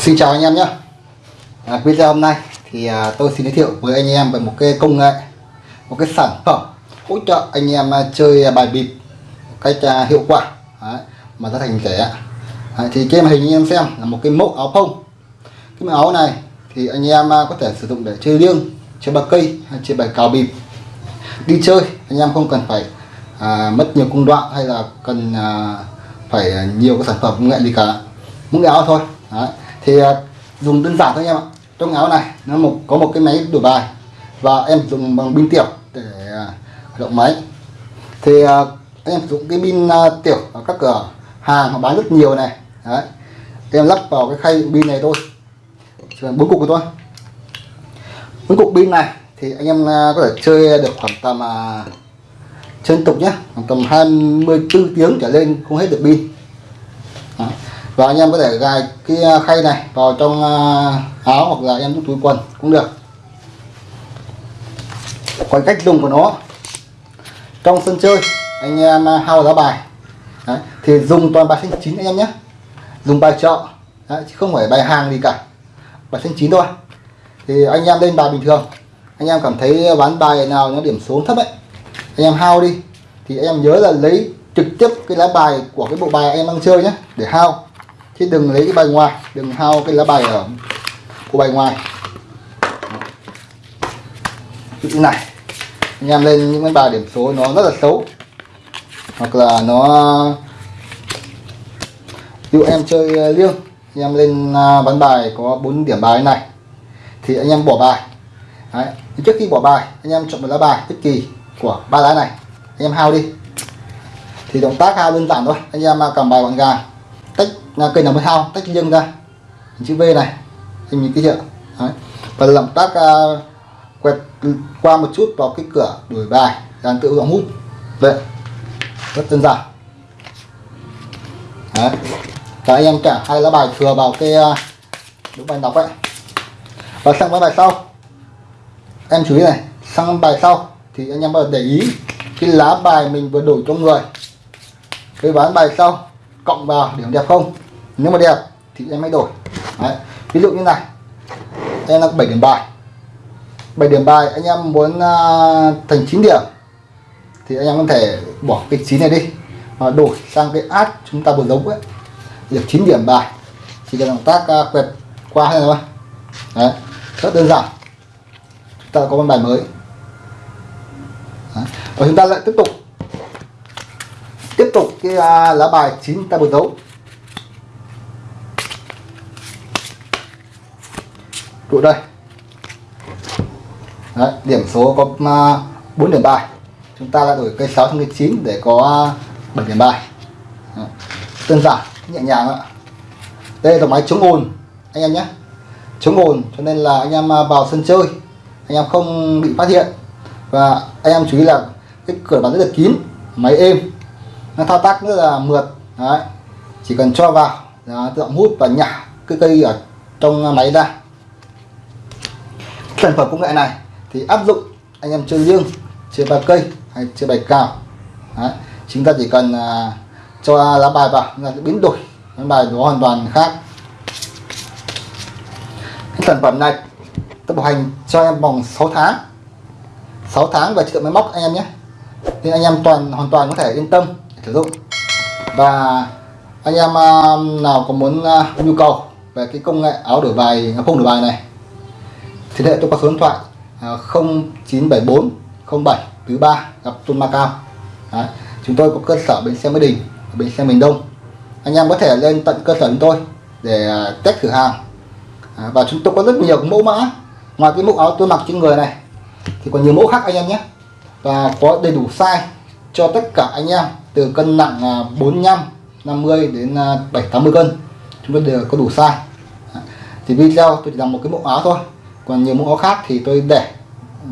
Xin chào anh em nhé. À, Video hôm nay thì à, tôi xin giới thiệu với anh em về một cái công nghệ Một cái sản phẩm hỗ trợ anh em à, chơi bài bịp cách à, hiệu quả Đấy, mà giá thành rẻ à, Thì trên màn hình anh em xem là một cái mẫu áo phông. Cái mẫu áo này thì anh em à, có thể sử dụng để chơi liêng, chơi bạc cây hay chơi bài cào bịp. Đi chơi anh em không cần phải à, mất nhiều công đoạn hay là cần à, phải à, nhiều cái sản phẩm công nghệ gì cả. Mỗi áo thôi Đấy thì à, dùng đơn giản thôi anh em ạ. Trong áo này, nó một, có một cái máy đổi bài. Và em dùng bằng pin tiểu để hoạt động máy. Thì à, em dùng cái pin tiểu ở các cửa hàng họ bán rất nhiều này. Đấy. Em lắp vào cái khay pin này thôi. Chỉ bốn cục của tôi bốn cục pin này thì anh em có thể chơi được khoảng tầm trên tục nhé khoảng tầm 24 tiếng trở lên, không hết được pin và anh em có thể gài cái à, khay này vào trong à, áo hoặc là em trong túi quần cũng được. Còn cách dùng của nó trong sân chơi anh em à, hao giá bài. Đấy. thì dùng toàn bài xanh chín anh em nhé. Dùng bài chợ Đấy, chứ không phải bài hàng gì cả. Bài xanh chín thôi. Thì anh em lên bài bình thường. Anh em cảm thấy bán bài nào nó điểm số thấp ấy anh em hao đi. Thì anh em nhớ là lấy trực tiếp cái lá bài của cái bộ bài anh em đang chơi nhé để hao chứ đừng lấy cái bài ngoài đừng hao cái lá bài ở của bài ngoài như thế này, anh em lên những cái bài điểm số nó rất là xấu. Hoặc là nó, ví dụ em chơi à, liêng, anh em lên à, bán bài có 4 điểm bài này, thì anh em bỏ bài. Đấy. Trước khi bỏ bài, anh em chọn một lá bài bất kỳ của ba lá này, anh em hao đi. Thì động tác hao đơn giản thôi, anh em à, cầm bài gọn gàng là cây nào mới hao tách riêng ra. Chữ V này anh nhìn cái chưa? Đấy. và làm tác uh, quẹt qua một chút vào cái cửa đổi bài dàn tự động hút. Vậy rất đơn giản. Đấy. và anh em trả hai lá bài thừa vào cái uh, đúng bài đọc ấy. Và sang cái bài sau. Em chú ý này sang bài sau thì anh em bắt để ý cái lá bài mình vừa đổi cho người. Cái ván bài sau cộng vào điểm đẹp không nếu mà đẹp thì em hãy đổi Đấy. ví dụ như này em là 7 điểm bài 7 điểm bài anh em muốn uh, thành 9 điểm thì anh em có thể bỏ cái 9 này đi và đổi sang cái át chúng ta vừa giống ấy được 9 điểm bài chỉ cần động tác uh, quẹt qua hay thôi Đấy. rất đơn giản chúng ta có con bài mới Đấy. và chúng ta lại tiếp tục tiếp tục cái à, lá bài chín ta vừa đấu tụ đây. Đấy, điểm số có à, 4 điểm bài. Chúng ta lại đổi cây 6 sang cây 9 để có à, 7 điểm bài. Đấy. đơn giản nhẹ nhàng ạ. Đây là máy chống ồn anh em nhé. Chống ồn cho nên là anh em à, vào sân chơi anh em không bị phát hiện. Và anh em chú ý là cái cửa bán rất là kín máy êm thao tác rất là mượt đấy. Chỉ cần cho vào là tự động hút và nhả cái cây ở trong máy ra. Sản phẩm công nghệ này thì áp dụng anh em chơi riêng chơi bài cây hay chơi bài cào. Đấy. chúng ta chỉ cần uh, cho lá bài vào là biến đổi lá bài nó hoàn toàn khác. Cái sản phẩm này tôi bảo hành cho em vòng 6 tháng. 6 tháng và chất lượng máy móc anh em nhé. Nên anh em toàn hoàn toàn có thể yên tâm sử dụng. Và anh em um, nào có muốn uh, nhu cầu về cái công nghệ áo đổi bài à, không đổi bài này thì hệ tôi có số điện thoại uh, 0974 07 thứ ba gặp Tôn Macao Đấy. chúng tôi có cơ sở bến xe Mỹ Đình bến xe miền Đông. Anh em có thể lên tận cơ sở chúng tôi để à, test thử hàng. À, và chúng tôi có rất nhiều mẫu mã. Ngoài cái mẫu áo tôi mặc trên người này thì còn nhiều mẫu khác anh em nhé. Và có đầy đủ size cho tất cả anh em từ cân nặng à, 45 50 đến à, 7 80 cân. Chúng tôi đều có đủ size. Dạ. Thì video tôi chỉ làm một cái mẫu áo thôi. Còn nhiều mẫu áo khác thì tôi để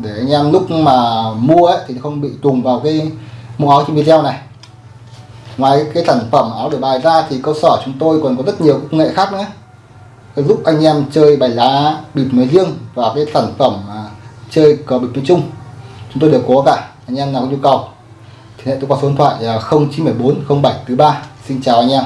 để anh em lúc mà mua ấy, thì không bị trùng vào cái mẫu áo trên video này. Ngoài cái sản phẩm áo đổi bài ra thì cơ sở chúng tôi còn có rất nhiều công nghệ khác nữa. Giúp anh em chơi bài lá bịp nói riêng và cái sản phẩm à, chơi cờ bịp nói chung. Chúng tôi đều có cả. Anh em nào có nhu cầu thì hệ tôi qua số điện thoại 0974 07 thứ ba. Xin chào anh em.